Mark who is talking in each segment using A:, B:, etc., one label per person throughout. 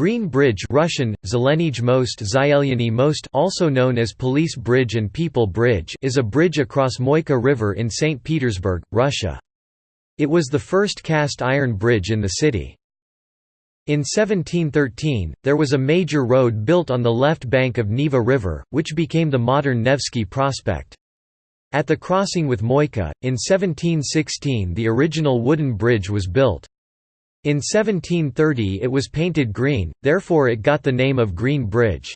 A: Green Bridge Russian, most, most also known as Police Bridge and People Bridge is a bridge across Moika River in St. Petersburg, Russia. It was the first cast iron bridge in the city. In 1713, there was a major road built on the left bank of Neva River, which became the modern Nevsky Prospect. At the crossing with Moika, in 1716 the original wooden bridge was built. In 1730 it was painted green, therefore it got the name of Green Bridge.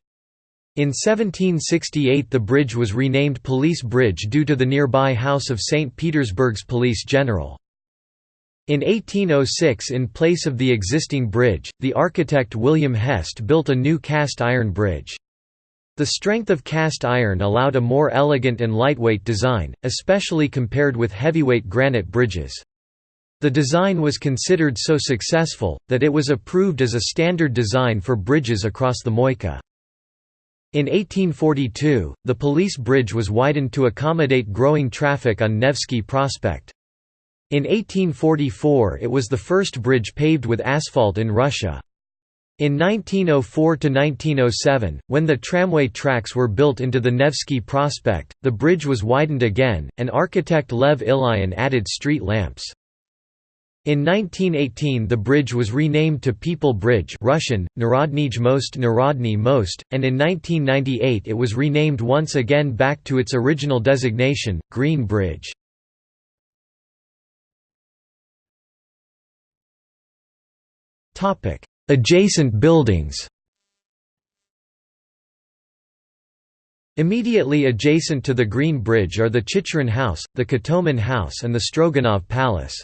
A: In 1768 the bridge was renamed Police Bridge due to the nearby house of St. Petersburg's police general. In 1806 in place of the existing bridge, the architect William Hest built a new cast iron bridge. The strength of cast iron allowed a more elegant and lightweight design, especially compared with heavyweight granite bridges. The design was considered so successful, that it was approved as a standard design for bridges across the Moika. In 1842, the police bridge was widened to accommodate growing traffic on Nevsky Prospect. In 1844 it was the first bridge paved with asphalt in Russia. In 1904–1907, when the tramway tracks were built into the Nevsky Prospect, the bridge was widened again, and architect Lev Ilyin added street lamps. In 1918 the bridge was renamed to People Bridge Russian, Narodnij most Narodny most, and in 1998 it was renamed once again back to its original designation, Green Bridge. Adjacent buildings Immediately adjacent to the Green Bridge are the Chicherin House, the Kotomin House and the Stroganov Palace.